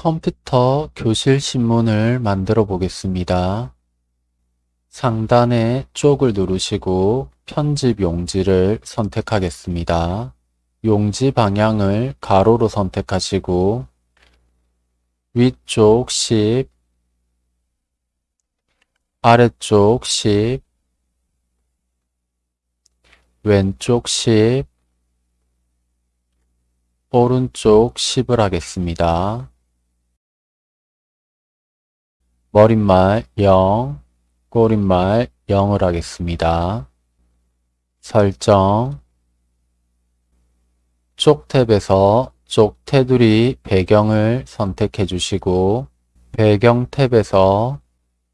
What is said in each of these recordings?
컴퓨터 교실 신문을 만들어 보겠습니다. 상단의 쪽을 누르시고 편집 용지를 선택하겠습니다. 용지 방향을 가로로 선택하시고 위쪽 10, 아래쪽 10, 왼쪽 10, 오른쪽 10을 하겠습니다. 머릿말 0, 꼬릿말 0을 하겠습니다. 설정 쪽 탭에서 쪽 테두리 배경을 선택해 주시고 배경 탭에서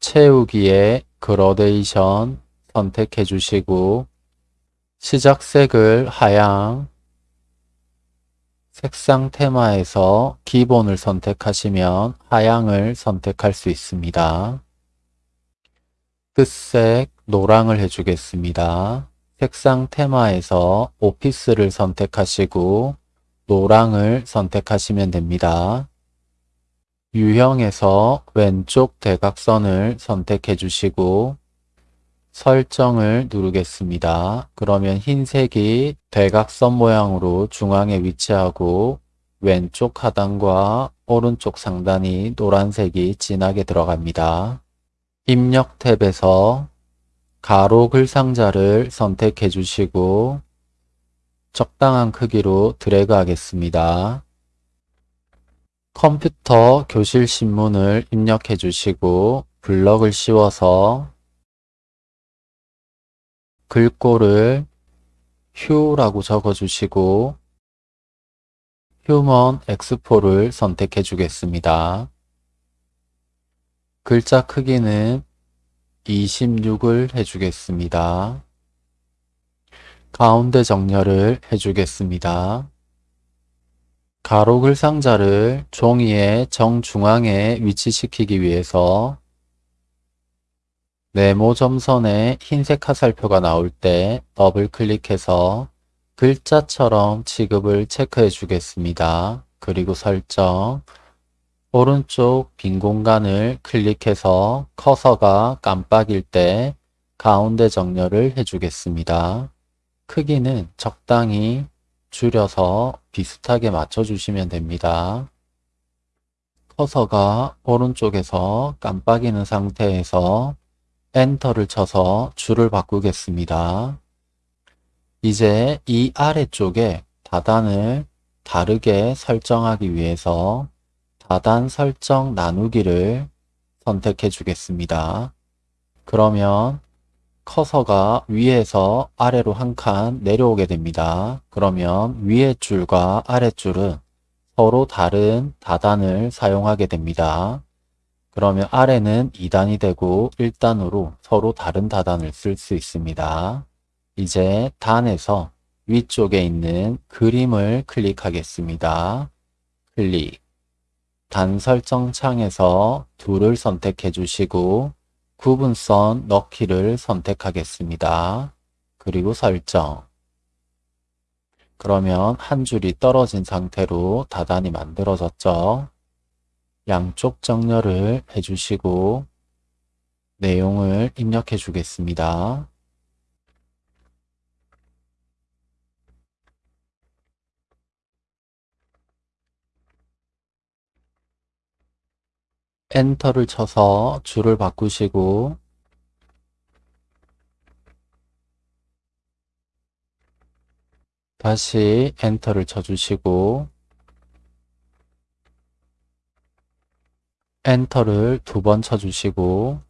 채우기에 그라데이션 선택해 주시고 시작색을 하양 색상 테마에서 기본을 선택하시면 하양을 선택할 수 있습니다. 끝색 노랑을 해주겠습니다. 색상 테마에서 오피스를 선택하시고 노랑을 선택하시면 됩니다. 유형에서 왼쪽 대각선을 선택해 주시고 설정을 누르겠습니다. 그러면 흰색이 대각선 모양으로 중앙에 위치하고 왼쪽 하단과 오른쪽 상단이 노란색이 진하게 들어갑니다. 입력 탭에서 가로 글상자를 선택해 주시고 적당한 크기로 드래그 하겠습니다. 컴퓨터 교실 신문을 입력해 주시고 블럭을 씌워서 글꼴을 휴라고 적어주시고 휴먼 엑스포를 선택해 주겠습니다. 글자 크기는 26을 해주겠습니다. 가운데 정렬을 해주겠습니다. 가로 글 상자를 종이의 정중앙에 위치시키기 위해서 네모 점선에 흰색 화살표가 나올 때 더블 클릭해서 글자처럼 취급을 체크해 주겠습니다. 그리고 설정 오른쪽 빈 공간을 클릭해서 커서가 깜빡일 때 가운데 정렬을 해주겠습니다. 크기는 적당히 줄여서 비슷하게 맞춰주시면 됩니다. 커서가 오른쪽에서 깜빡이는 상태에서 엔터를 쳐서 줄을 바꾸겠습니다. 이제 이 아래쪽에 다단을 다르게 설정하기 위해서 다단 설정 나누기를 선택해 주겠습니다. 그러면 커서가 위에서 아래로 한 칸 내려오게 됩니다. 그러면 위의 줄과 아랫줄은 서로 다른 다단을 사용하게 됩니다. 그러면 아래는 2단이 되고 1단으로 서로 다른 다단을 쓸 수 있습니다. 이제 단에서 위쪽에 있는 그림을 클릭하겠습니다. 클릭 단 설정 창에서 둘을 선택해 주시고 구분선 넣기를 선택하겠습니다. 그리고 설정 그러면 한 줄이 떨어진 상태로 다단이 만들어졌죠. 양쪽 정렬을 해주시고 내용을 입력해 주겠습니다. 엔터를 쳐서 줄을 바꾸시고 다시 엔터를 쳐주시고 엔터를 두 번 쳐주시고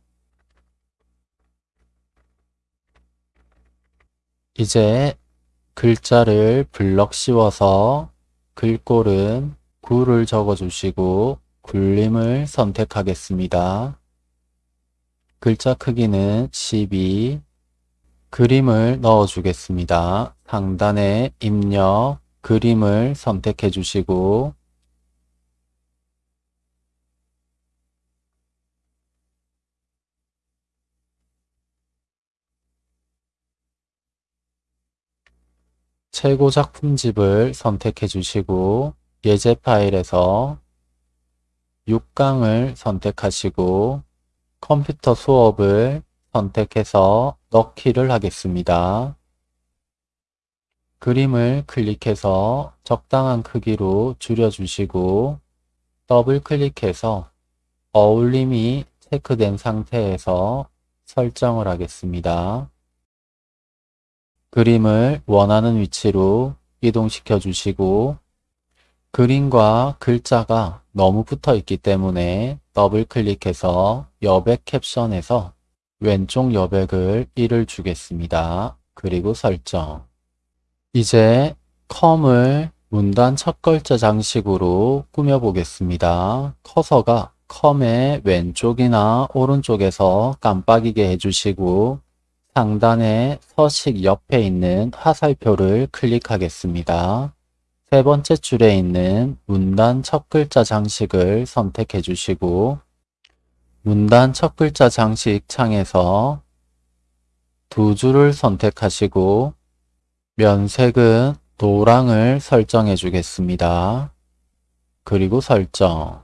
이제 글자를 블럭 씌워서 글꼴은 9를 적어주시고 굴림을 선택하겠습니다. 글자 크기는 12 그림을 넣어주겠습니다. 상단에 입력 그림을 선택해 주시고 최고 작품집을 선택해 주시고 예제 파일에서 6강을 선택하시고 컴퓨터 수업을 선택해서 넣기를 하겠습니다. 그림을 클릭해서 적당한 크기로 줄여주시고 더블 클릭해서 어울림이 체크된 상태에서 설정을 하겠습니다. 그림을 원하는 위치로 이동시켜 주시고 그림과 글자가 너무 붙어 있기 때문에 더블 클릭해서 여백 캡션에서 왼쪽 여백을 1을 주겠습니다. 그리고 설정 이제 컴을 문단 첫 글자 장식으로 꾸며 보겠습니다. 커서가 컴의 왼쪽이나 오른쪽에서 깜빡이게 해주시고 상단의 서식 옆에 있는 화살표를 클릭하겠습니다. 세 번째 줄에 있는 문단 첫 글자 장식을 선택해 주시고 문단 첫 글자 장식 창에서 두 줄을 선택하시고 면색은 노랑을 설정해 주겠습니다. 그리고 설정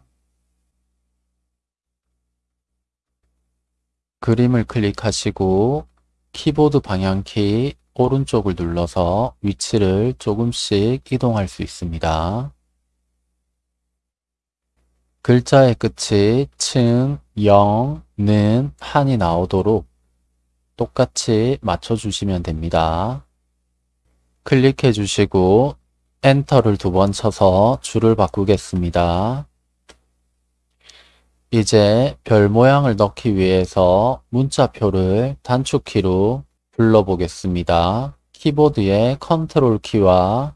그림을 클릭하시고 키보드 방향키 오른쪽을 눌러서 위치를 조금씩 이동할 수 있습니다. 글자의 끝이 층, 영, 는, 한이 나오도록 똑같이 맞춰주시면 됩니다. 클릭해 주시고 엔터를 두 번 쳐서 줄을 바꾸겠습니다. 이제 별 모양을 넣기 위해서 문자표를 단축키로 불러보겠습니다. 키보드의 컨트롤 키와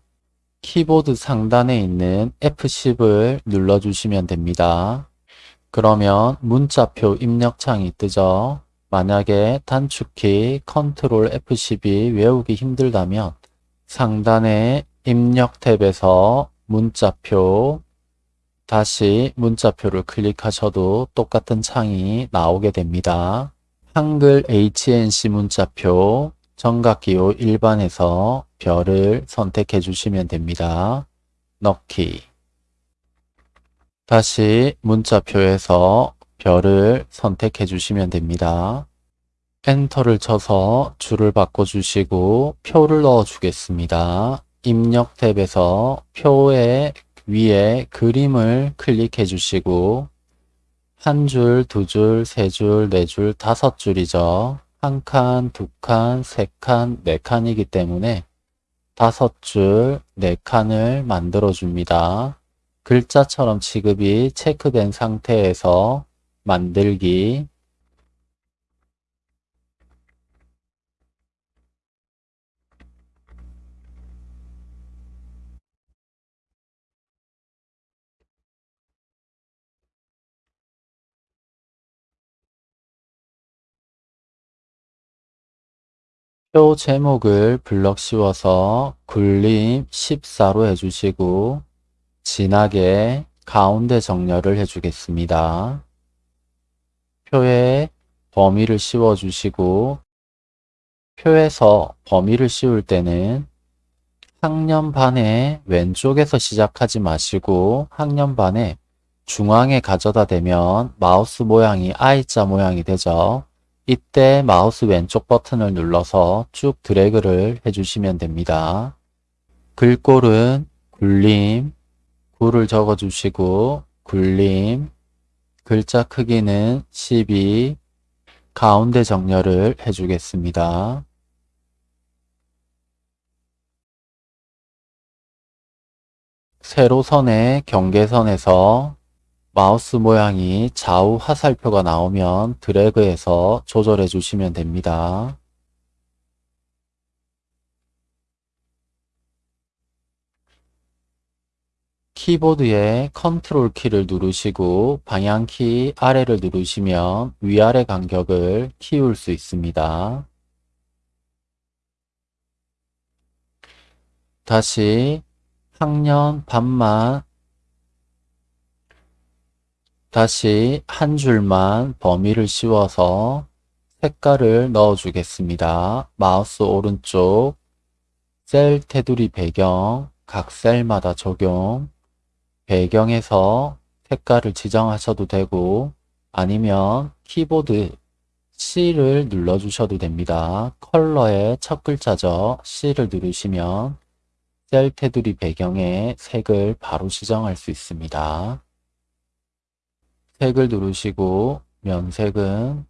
키보드 상단에 있는 F10을 눌러주시면 됩니다. 그러면 문자표 입력창이 뜨죠. 만약에 단축키 컨트롤 F10이 외우기 힘들다면 상단의 입력 탭에서 문자표 다시 문자표를 클릭하셔도 똑같은 창이 나오게 됩니다. 한글 HNC 문자표 정각기호 일반에서 별을 선택해 주시면 됩니다. 넣기 다시 문자표에서 별을 선택해 주시면 됩니다. 엔터를 쳐서 줄을 바꿔주시고 표를 넣어 주겠습니다. 입력 탭에서 표의 위에 그림을 클릭해 주시고 한 줄, 두 줄, 세 줄, 네 줄, 다섯 줄이죠. 한 칸, 두 칸, 세 칸, 네 칸이기 때문에 다섯 줄, 네 칸을 만들어 줍니다. 글자처럼 취급이 체크된 상태에서 만들기 표 제목을 블럭 씌워서 굴림 14로 해주시고 진하게 가운데 정렬을 해주겠습니다. 표에 범위를 씌워주시고 표에서 범위를 씌울 때는 학년반의 왼쪽에서 시작하지 마시고 학년반의 중앙에 가져다 대면 마우스 모양이 I자 모양이 되죠. 이때 마우스 왼쪽 버튼을 눌러서 쭉 드래그를 해주시면 됩니다. 글꼴은 굴림, 굴을 적어주시고 굴림, 글자 크기는 12, 가운데 정렬을 해주겠습니다. 세로선의 경계선에서 마우스 모양이 좌우 화살표가 나오면 드래그해서 조절해 주시면 됩니다. 키보드의 컨트롤 키를 누르시고 방향키 아래를 누르시면 위아래 간격을 키울 수 있습니다. 다시 학년 반만 다시 한 줄만 범위를 씌워서 색깔을 넣어 주겠습니다. 마우스 오른쪽 셀 테두리 배경 각 셀마다 적용 배경에서 색깔을 지정하셔도 되고 아니면 키보드 C를 눌러 주셔도 됩니다. 컬러의 첫 글자죠. C를 누르시면 셀 테두리 배경에 색을 바로 지정할 수 있습니다. 색을 누르시고 면색은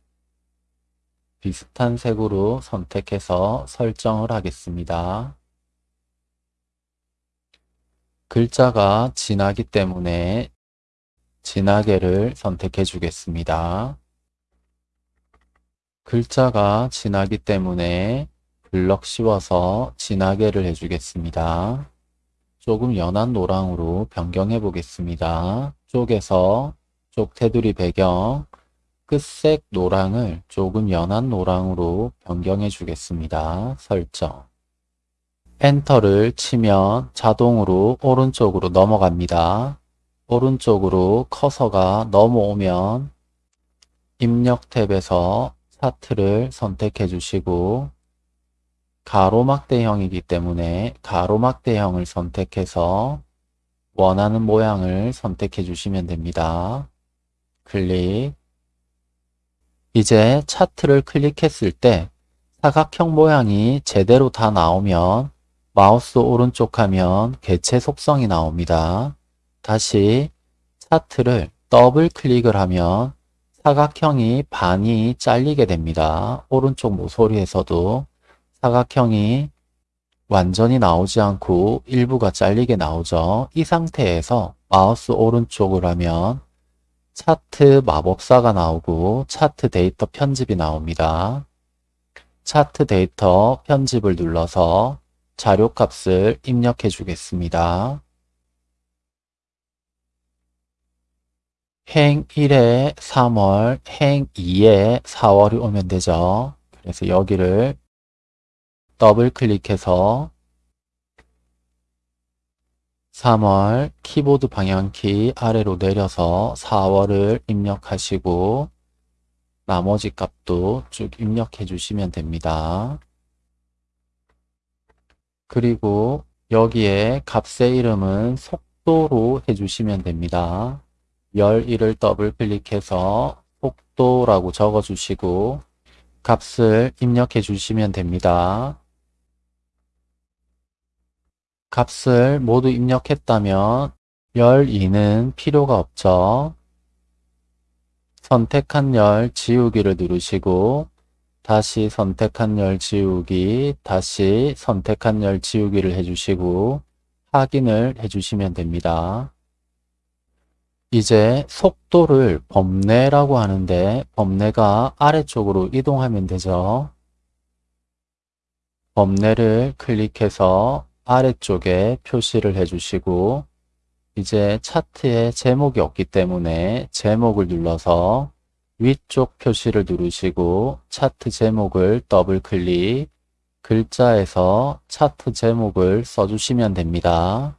비슷한 색으로 선택해서 설정을 하겠습니다. 글자가 진하기 때문에 진하게를 선택해 주겠습니다. 글자가 진하기 때문에 블럭 씌워서 진하게를 해주겠습니다. 조금 연한 노랑으로 변경해 보겠습니다. 쪽에서 쪽 테두리 배경 끝색 노랑을 조금 연한 노랑으로 변경해 주겠습니다. 설정 엔터를 치면 자동으로 오른쪽으로 넘어갑니다. 오른쪽으로 커서가 넘어오면 입력 탭에서 차트를 선택해 주시고 가로막대형이기 때문에 가로막대형을 선택해서 원하는 모양을 선택해 주시면 됩니다. 클릭 이제 차트를 클릭했을 때 사각형 모양이 제대로 다 나오면 마우스 오른쪽 하면 개체 속성이 나옵니다. 다시 차트를 더블 클릭을 하면 사각형이 반이 잘리게 됩니다. 오른쪽 모서리에서도 사각형이 완전히 나오지 않고 일부가 잘리게 나오죠. 이 상태에서 마우스 오른쪽을 하면 차트 마법사가 나오고 차트 데이터 편집이 나옵니다. 차트 데이터 편집을 눌러서 자료값을 입력해 주겠습니다. 행 1에 3월, 행 2에 4월이 오면 되죠. 그래서 여기를 더블 클릭해서 3월 키보드 방향키 아래로 내려서 4월을 입력하시고 나머지 값도 쭉 입력해 주시면 됩니다. 그리고 여기에 값의 이름은 속도로 해주시면 됩니다. 11을 더블 클릭해서 속도라고 적어주시고 값을 입력해 주시면 됩니다. 값을 모두 입력했다면 12는 필요가 없죠. 선택한 열 지우기를 누르시고 다시 선택한 열 지우기, 다시 선택한 열 지우기를 해주시고 확인을 해주시면 됩니다. 이제 속도를 범례라고 하는데 범례가 아래쪽으로 이동하면 되죠. 범례를 클릭해서 아래쪽에 표시를 해주시고 이제 차트에 제목이 없기 때문에 제목을 눌러서 위쪽 표시를 누르시고 차트 제목을 더블 클릭 글자에서 차트 제목을 써주시면 됩니다.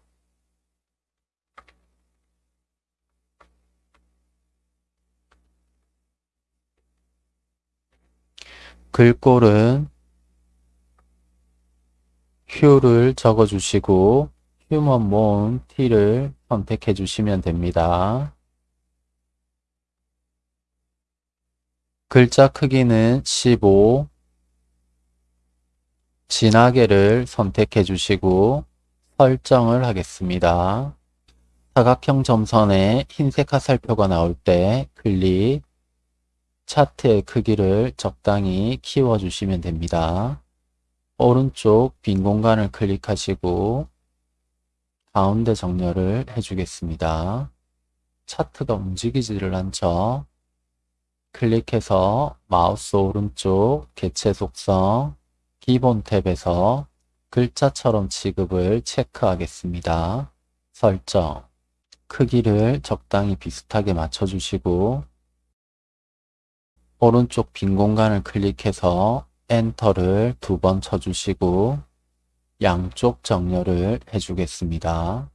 글꼴은 Q를 적어주시고 휴먼 모음 T를 선택해 주시면 됩니다. 글자 크기는 15 진하게를 선택해 주시고 설정을 하겠습니다. 사각형 점선에 흰색 화살표가 나올 때 클릭 차트의 크기를 적당히 키워주시면 됩니다. 오른쪽 빈 공간을 클릭하시고 가운데 정렬을 해주겠습니다. 차트가 움직이지를 않죠. 클릭해서 마우스 오른쪽 개체 속성 기본 탭에서 글자처럼 취급을 체크하겠습니다. 설정 크기를 적당히 비슷하게 맞춰주시고 오른쪽 빈 공간을 클릭해서 엔터를 두 번 쳐주시고 양쪽 정렬을 해주겠습니다.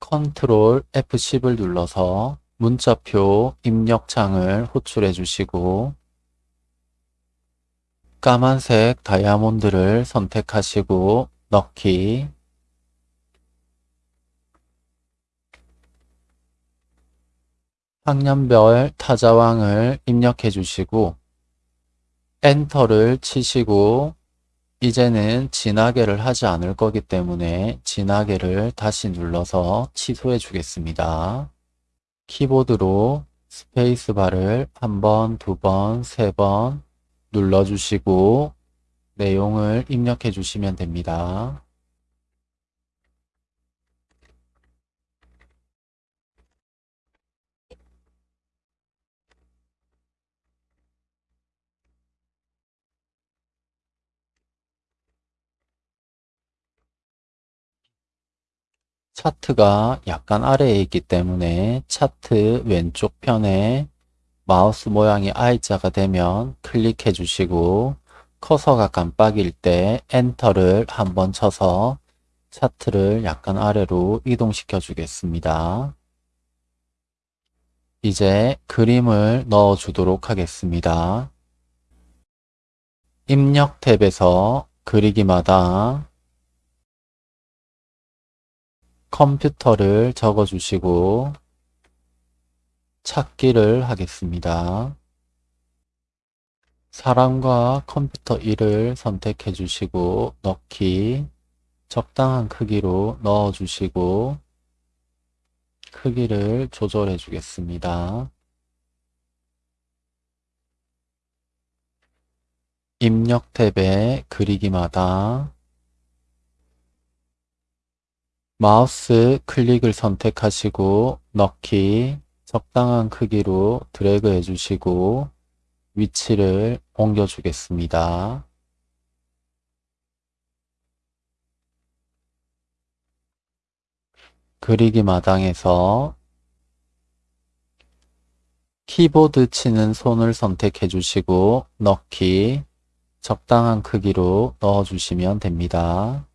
컨트롤 F10을 눌러서 문자표 입력창을 호출해 주시고 까만색 다이아몬드를 선택하시고 넣기 학년별 타자왕을 입력해 주시고 엔터를 치시고 이제는 진하게를 하지 않을 거기 때문에 진하게를 다시 눌러서 취소해 주겠습니다. 키보드로 스페이스바를 한 번, 두 번, 세 번 눌러주시고 내용을 입력해 주시면 됩니다. 차트가 약간 아래에 있기 때문에 차트 왼쪽 편에 마우스 모양이 I자가 되면 클릭해 주시고 커서가 깜빡일 때 엔터를 한번 쳐서 차트를 약간 아래로 이동시켜 주겠습니다. 이제 그림을 넣어 주도록 하겠습니다. 입력 탭에서 그리기마다 컴퓨터를 적어 주시고 찾기를 하겠습니다. 사람과 컴퓨터 1을 선택해 주시고 넣기 적당한 크기로 넣어 주시고 크기를 조절해 주겠습니다. 입력 탭에 그리기마다 마우스 클릭을 선택하시고 넣기 적당한 크기로 드래그 해주시고 위치를 옮겨주겠습니다. 그리기 마당에서 키보드 치는 손을 선택해 주시고 넣기 적당한 크기로 넣어 주시면 됩니다.